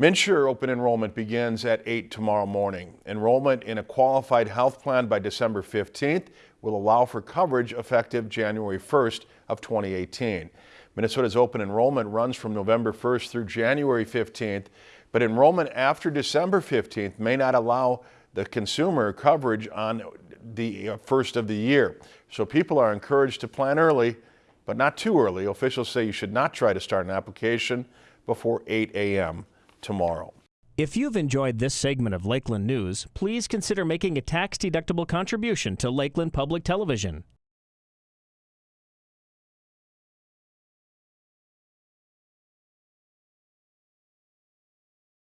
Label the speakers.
Speaker 1: MNsure open enrollment begins at 8 tomorrow morning. Enrollment in a qualified health plan by December 15th will allow for coverage effective January 1st of 2018. Minnesota's open enrollment runs from November 1st through January 15th, but enrollment after December 15th may not allow the consumer coverage on the uh, first of the year. So people are encouraged to plan early, but not too early. Officials say you should not try to start an application before 8 a.m. tomorrow.
Speaker 2: If you've enjoyed this segment of Lakeland News, please consider making a tax-deductible contribution to Lakeland Public Television.